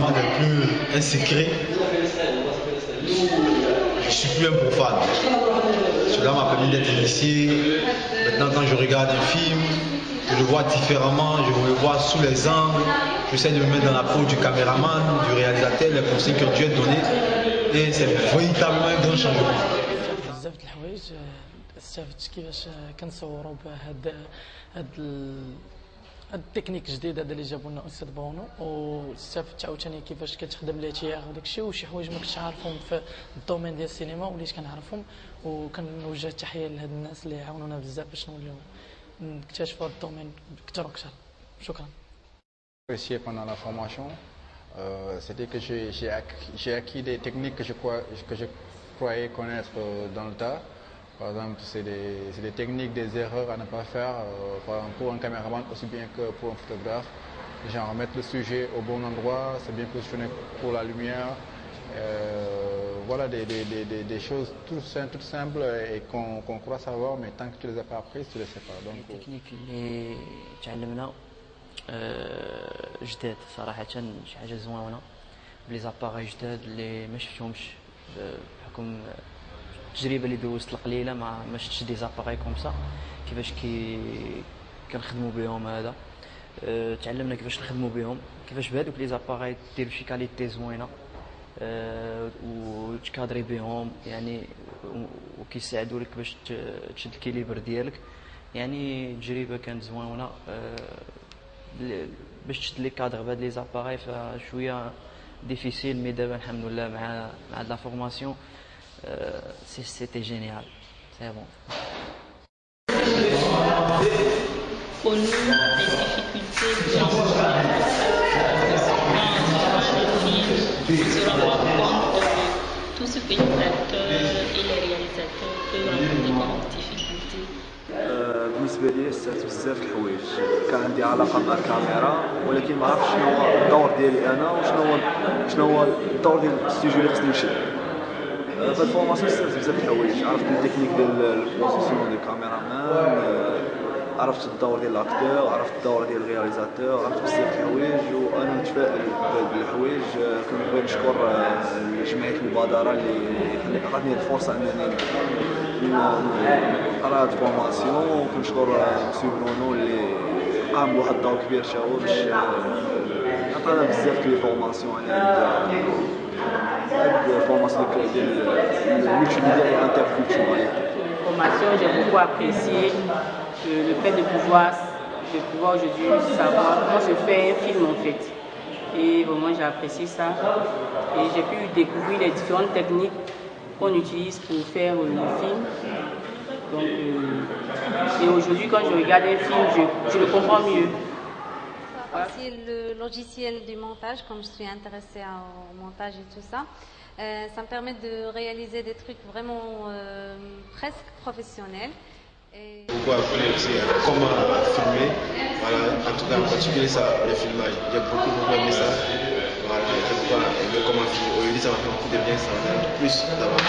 demande un peu un secret. Je suis plus un profane. Cela m'a permis d'être initié. Maintenant, quand je regarde un film, je le vois différemment, je le vois sous les angles. J'essaie de me mettre dans la peau du caméraman, du réalisateur, les conseils que Dieu a donnés. Et c'est véritablement un grand changement. بزاف د الحوايج آه، استفدت كيفاش آه، كنصوروا بهاد هاد ال- هاد التكنيك جديد هذا اللي جابوا لنا أستاذ برونو واستفدت عاوتاني كيفاش كتخدم ليتيغ وداك الشيء وشي حوايج ما كنتش عارفهم في الدومين ديال السينما وليت كنعرفهم وكنوجه التحية لهاد الناس اللي عاونونا بزاف باش نوليو نكتشفوا هاد الدومين أكثر وأكثر شكرا pendant la formation, euh, c'était que j'ai acquis, acquis des techniques que je, crois- que je croyais connaître euh, dans le tas. Par exemple, c'est des, c'est des techniques, des erreurs à ne pas faire, euh, par exemple, pour un caméraman aussi bien que pour un photographe. Genre mettre le sujet au bon endroit, c'est bien positionné pour la lumière. Euh, voilà des, des- des- des- des choses tout sim- toutes simples et qu'on qu'on croit savoir, mais tant que tu ne les as pas apprises, tu ne les sais pas. Donc, euh, التكنيك اللي تعلمنا آه، جداد صراحة شي حاجة زوينة بلي زاباغي جداد اللي ما شفتهمش ب- بحكم التجربة اللي دوزت القليلة ما ما شفتش دي زاباغي كوم سا. كيفاش كي كنخدموا بهم هذا. آه، تعلمنا كيفاش نخدموا بهم كيفاش بهذوك لي زاباغي ديروا شي كاليتي زوينة. آه، وتكادري بهم يعني وكيساعدوا لك باش تشد الكيليبر ديالك. يعني تجربة كانت زوينة. ل- باش تشد لي كادر بهاد لي زاباغي فشوية ديفيسيل مي دابا الحمد لله مع مع لا فورماسيون. سي سيتي جينيال سي بون Pour nous, les difficultés qui ont dans le film, on se rend compte de tout ce que les acteurs et les réalisateurs peuvent rencontrer comme difficultés. آه، بالنسبه لي استفدت بزاف د الحوايج كان عندي علاقه مع الكاميرا ولكن ما عرفتش شنو هو الدور ديالي انا وشنو هو شنو هو الدور ديال الاستوديو اللي خصني نمشي آه، في الفورماسيون استفدت بزاف الحوايج عرفت التكنيك ديال البوزيسيون ديال الكاميرامان عرفت الدور ديال الاكتور عرفت الدور ديال الرياليزاتور عرفت بزاف د الحوايج وأنا متفائل بهاد الحوايج كنبغي نشكر جمعيه المبادره اللي عطاتني الفرصه انني نقرا هاد الفورماسيون وكنشكر مسيو برونو اللي قام بواحد الدور كبير تا هو باش عطانا بزاف ديال الفورماسيون على avec de. Formation, j'ai beaucoup apprécié le fait de pouvoir, de pouvoir aujourd'hui savoir comment se fait un film en fait. Et vraiment, j'ai apprécié ça. Et j'ai pu découvrir les différentes techniques qu'on utilise pour faire euh, le film. Donc, euh, et aujourd'hui, quand je regarde un film, je, je le comprends mieux. Aussi le logiciel du montage, comme je suis intéressée au montage et tout ça, euh, ça me permet de réaliser des trucs vraiment euh, presque professionnels. Et... Beaucoup appris aussi comment filmer, voilà, en tout cas en particulier ça, le filmage. J'ai beaucoup, beaucoup aimé ça. Voilà, aimé comment filmer. Aujourd'hui ça m'a fait beaucoup de bien, ça m'a fait plus d'avoir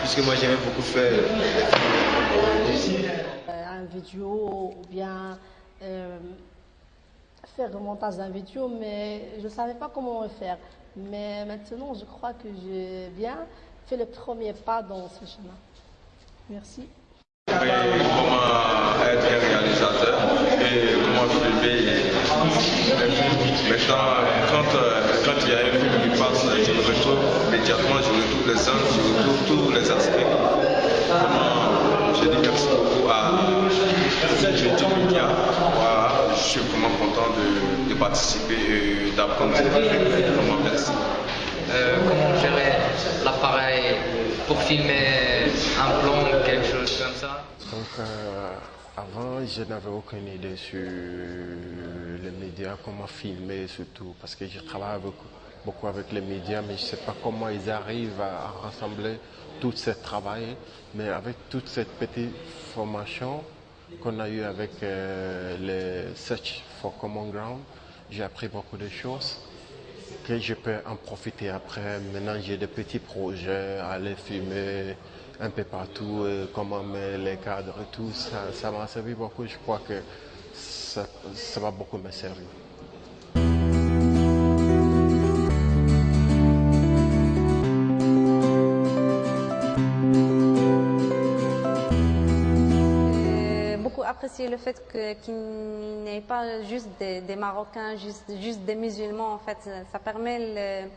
Puisque moi j'aimais beaucoup faire des films. Euh, un vidéo ou bien euh, faire montage d'un vidéo, mais je ne savais pas comment le faire. Mais maintenant, je crois que j'ai bien fait le premier pas dans ce chemin. Merci. comment être réalisateur et comment filmer. Maintenant, quand, quand il y a un film qui passe, je me retrouve immédiatement, je retrouve les scènes, je retrouve tous les aspects. Vraiment, je dis merci beaucoup à Trinity Media. Je suis vraiment content de, de participer et d'apprendre. Vraiment merci. Euh, comment gérer l'appareil pour filmer un plan ou quelque chose comme ça? Donc, euh, avant, je n'avais aucune idée sur les médias, comment filmer surtout, parce que je travaille beaucoup, beaucoup avec les médias, mais je ne sais pas comment ils arrivent à, à rassembler tout ce travail. Mais avec toute cette petite formation qu'on a eue avec euh, le Search for Common Ground, j'ai appris beaucoup de choses que je peux en profiter après. Maintenant, j'ai des petits projets, aller filmer un peu partout, euh, comment mettre les cadres et tout. Ça m'a servi beaucoup. Je crois que ça, va beaucoup me apprécié le fait qu'il n'y ait pas juste des, Marocains, juste, juste, des musulmans. En fait, ça permet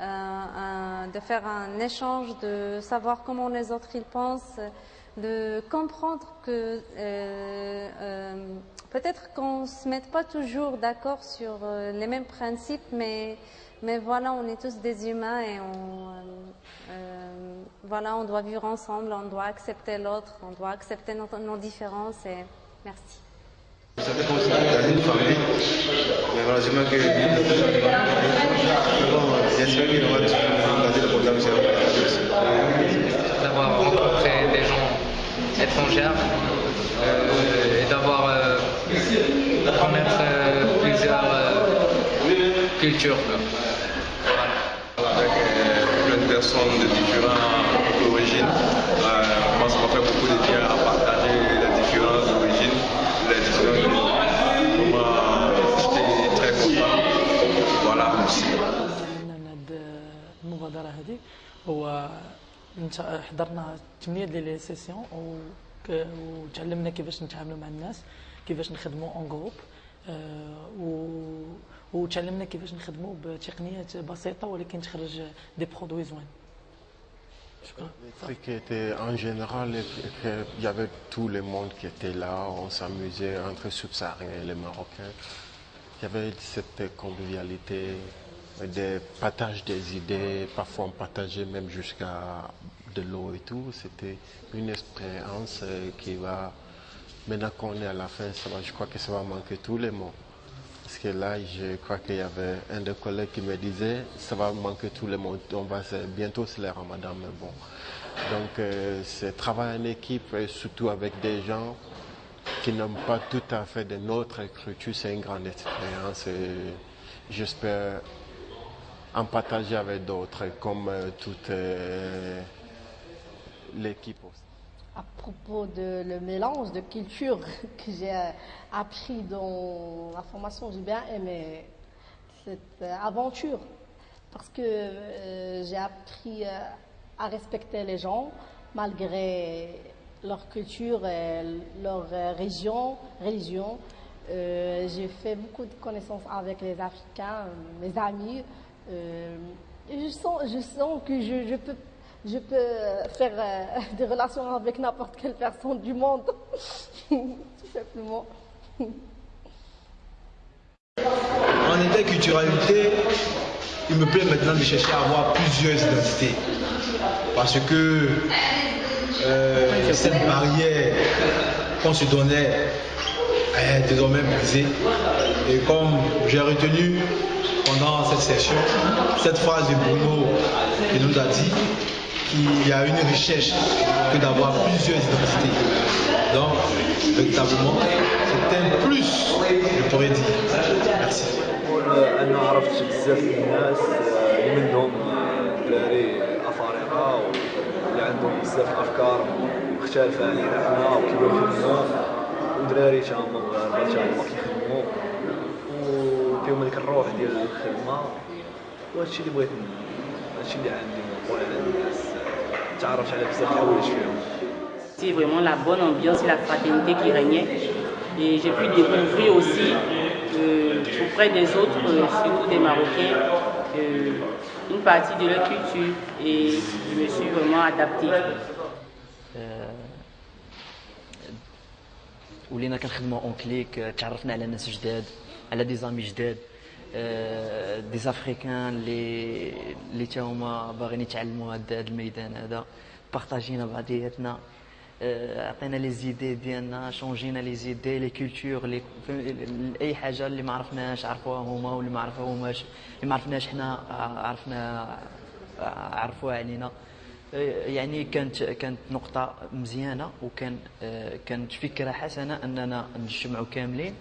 euh, de faire un échange, de savoir comment les autres ils pensent, de comprendre que peut-être qu'on ne se mette pas toujours d'accord sur les mêmes principes, mais mais voilà, on est tous des humains et on, euh, euh, voilà, on doit vivre ensemble, on doit accepter l'autre, on doit accepter nos, différences et merci. Ça fait une famille, le programme gens étrangers euh, et d'avoir euh, connaître euh, plusieurs euh, cultures avec euh, plein de personnes de différentes origines. Euh, moi, ça m'a fait beaucoup de bien à partager les différentes origines, les différentes J'étais très content. Voilà, merci. المبادرة هذه هو حضرنا 8 ديال لي سيسيون وتعلمنا كيفاش نتعاملوا مع الناس كيفاش نخدموا اون جروب وتعلمنا كيفاش نخدموا بتقنيات بسيطه ولكن تخرج دي برودوي زوين Le truc était en général, il y avait tout le monde qui était là, on s'amusait entre subsahariens et les Marocains. Il y avait cette convivialité, des partages des idées, parfois on partageait même jusqu'à de l'eau et tout. C'était une expérience qui va, maintenant qu'on est à la fin, je crois que ça va manquer tout le monde. Parce que là, je crois qu'il y avait un des collègues qui me disait, ça va manquer tout le monde, on va bientôt c'est le ramadan, mais bon. Donc euh, c'est travailler en équipe, et surtout avec des gens qui n'ont pas tout à fait de notre écriture, c'est une grande expérience j'espère en partager avec d'autres, comme euh, toute euh, l'équipe aussi à propos de le mélange de culture que j'ai appris dans la formation, j'ai bien aimé cette aventure parce que euh, j'ai appris euh, à respecter les gens malgré leur culture et leur euh, région, religion. j'ai fait beaucoup de connaissances avec les Africains, mes amis. Je, sens, je sens que je, peux je peux faire euh, des relations avec n'importe quelle personne du monde, tout simplement. En interculturalité, il me plaît maintenant de chercher à avoir plusieurs identités. Parce que euh, cette barrière qu'on se donnait est désormais brisée. Et comme j'ai retenu pendant cette session cette phrase de Bruno qui nous a dit qu'il y a une richesse que d'avoir plusieurs identités. Donc, véritablement, c'est un plus, je pourrais dire. Merci. انا عرفت بزاف الناس اللي منهم دراري افارقه واللي عندهم بزاف الافكار مختلفه علينا حنا وكيفاش يخدموا ودراري تا هما مغاربه تا هما كيخدموا وفيهم هذيك الروح ديال الخدمه وهادشي اللي بغيت هادشي اللي عندي نقول على الناس C'est vraiment la bonne ambiance et la fraternité qui régnait. Et j'ai pu découvrir aussi euh, auprès des autres, euh, surtout des Marocains, euh, une partie de leur culture et je me suis vraiment adapté. ولينا كنخدموا اون كليك تعرفنا على ناس جداد على دي زامي جداد دي زافريكان اللي اللي تا هما باغيين يتعلموا هذا الميدان هذا بارطاجينا بعضياتنا عطينا لي زيدي ديالنا شونجينا لي زيدي لي كولتور لي اي حاجة اللي ما عرفناش عرفوها هما واللي ما عرفوهماش اللي ما عرفناش حنا عرفنا عرفوها علينا يعني كانت كانت نقطة مزيانة وكان كانت فكرة حسنة أننا نجمعوا كاملين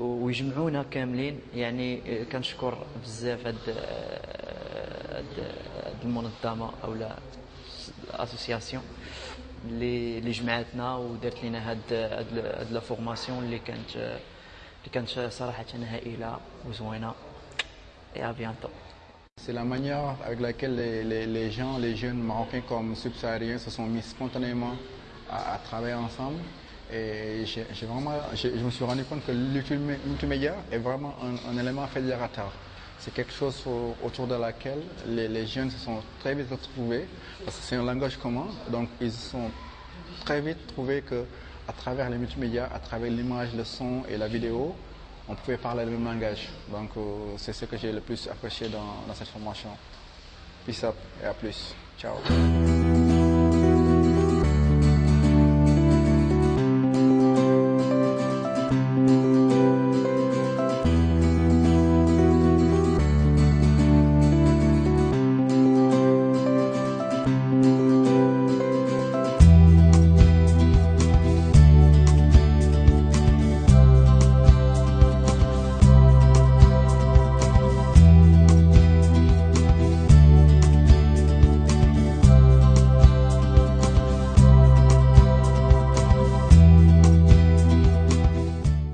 ويجمعونا كاملين. يعني كنشكر بزاف هاد هاد المنظمة أو الأسوسياسيون اللي اللي جمعتنا ودارت لنا هاد هاد لا فورماسيون اللي كانت اللي كانت صراحة هائلة وزوينة. À bientôt. C'est la manière avec laquelle les, les, les, gens, les jeunes marocains comme subsahariens se sont mis spontanément à, à travailler ensemble. Et je me suis rendu compte que le multimédia est vraiment un, élément fédérateur. C'est quelque chose autour de laquelle les, jeunes se sont très vite retrouvés, parce que c'est un langage commun, donc ils se sont très vite trouvés que à travers les multimédias, à travers l'image, le son et la vidéo, on pouvait parler le même langage. Donc euh, c'est ce que j'ai le plus apprécié dans, dans cette formation. Peace up et à plus. Ciao.